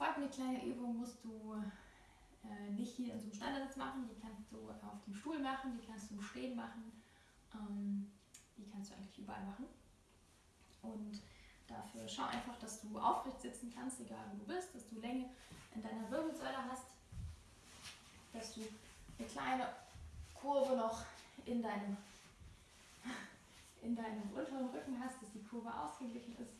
Folgende kleine Übung musst du äh, nicht hier in so einem Standardsitz machen, die kannst du auf dem Stuhl machen, die kannst du im Stehen machen, ähm, die kannst du eigentlich überall machen. Und dafür schau einfach, dass du aufrecht sitzen kannst, egal wo du bist, dass du Länge in deiner Wirbelsäule hast, dass du eine kleine Kurve noch in deinem, in deinem unteren Rücken hast, dass die Kurve ausgeglichen ist.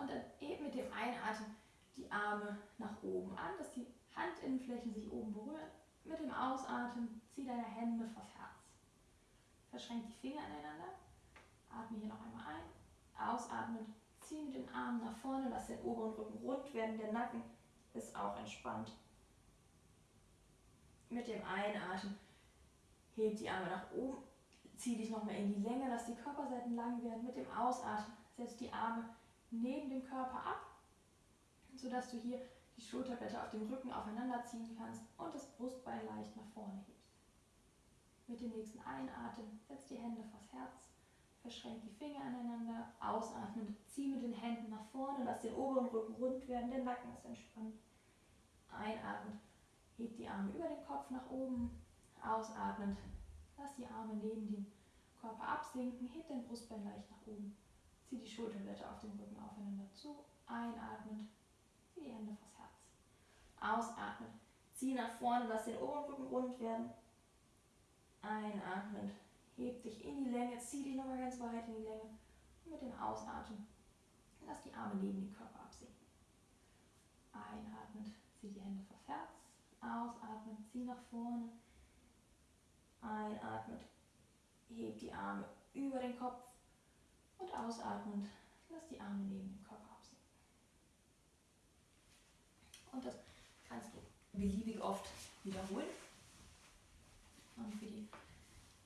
Und dann eben mit dem Einatmen die Arme nach oben an, dass die Handinnenflächen sich oben berühren. Mit dem Ausatmen zieh deine Hände vors Herz. Verschränk die Finger aneinander. Atme hier noch einmal ein. Ausatmen, zieh mit den Armen nach vorne, lass den oberen Rücken rund werden. Der Nacken ist auch entspannt. Mit dem Einatmen heb die Arme nach oben, zieh dich nochmal in die Länge, lass die Körperseiten lang werden. Mit dem Ausatmen setz die Arme neben dem Körper ab sodass du hier die Schulterblätter auf dem Rücken aufeinander ziehen kannst und das Brustbein leicht nach vorne hebst. Mit dem nächsten Einatmen setz die Hände vors Herz, verschränk die Finger aneinander, ausatmend zieh mit den Händen nach vorne, lass den oberen Rücken rund werden, der Nacken ist entspannt. Einatmend heb die Arme über den Kopf nach oben, ausatmend lass die Arme neben dem Körper absinken, heb dein Brustbein leicht nach oben, zieh die Schulterblätter auf dem Rücken aufeinander zu, einatmend Zieh die Hände vors Herz. Ausatmen. Zieh nach vorne, lass den oberen Rücken rund werden. Einatmen. Heb dich in die Länge, zieh dich nochmal ganz weit in die Länge. Und mit dem Ausatmen lass die Arme neben den Körper absinken. Einatmen, zieh die Hände vors Herz. Ausatmen, zieh nach vorne. Einatmen, heb die Arme über den Kopf. Ausatmend, lass die Arme neben den Körper und das kannst du beliebig oft wiederholen. Und für die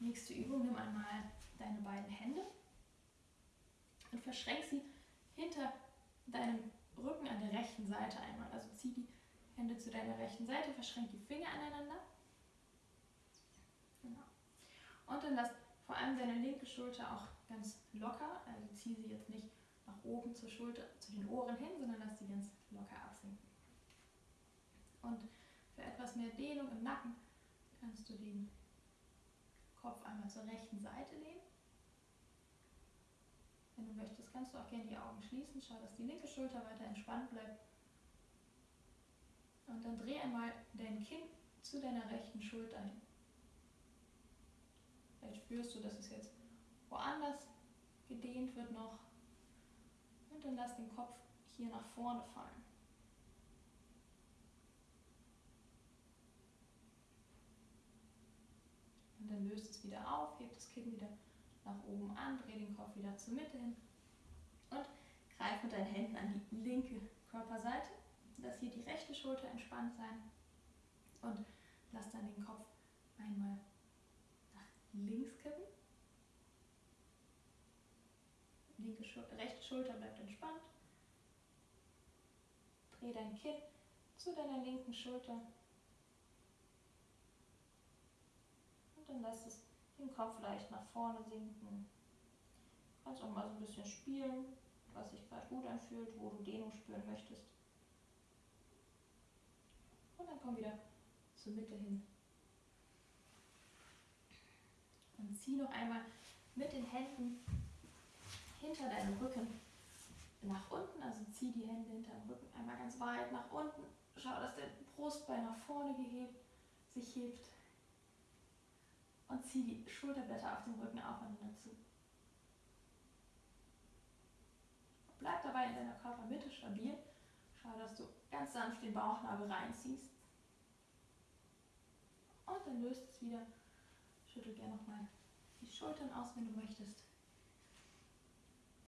nächste Übung nimm einmal deine beiden Hände und verschränk sie hinter deinem Rücken an der rechten Seite einmal. Also zieh die Hände zu deiner rechten Seite, verschränk die Finger aneinander. Genau. Und dann lass vor allem deine linke Schulter auch ganz locker, also zieh sie jetzt nicht nach oben zur Schulter, zu den Ohren hin, sondern lass sie ganz locker absinken. Und für etwas mehr Dehnung im Nacken kannst du den Kopf einmal zur rechten Seite lehnen. Wenn du möchtest, kannst du auch gerne die Augen schließen. Schau, dass die linke Schulter weiter entspannt bleibt. Und dann dreh einmal dein Kinn zu deiner rechten Schulter hin. Vielleicht spürst du, dass es jetzt woanders gedehnt wird noch. Und dann lass den Kopf hier nach vorne fallen. Und dann löst es wieder auf, hebt das Kinn wieder nach oben an, dreh den Kopf wieder zur Mitte hin und greif mit deinen Händen an die linke Körperseite. Lass hier die rechte Schulter entspannt sein und lass dann den Kopf einmal nach links kippen. Linke Schul rechte Schulter bleibt entspannt. Dreh dein Kinn zu deiner linken Schulter dann lass es den Kopf leicht nach vorne sinken. Kannst auch mal so ein bisschen spielen, was sich gerade gut anfühlt, wo du Dehnung spüren möchtest. Und dann komm wieder zur Mitte hin. Und zieh noch einmal mit den Händen hinter deinem Rücken nach unten. Also zieh die Hände hinter dem Rücken einmal ganz weit nach unten. Schau, dass der Brustbein nach vorne gehebt, sich hebt und zieh die Schulterblätter auf dem Rücken aufeinander zu. Bleib dabei in deiner Körpermitte stabil. Schau, dass du ganz sanft den Bauchnabel reinziehst. Und dann löst es wieder. Schüttel gerne nochmal die Schultern aus, wenn du möchtest.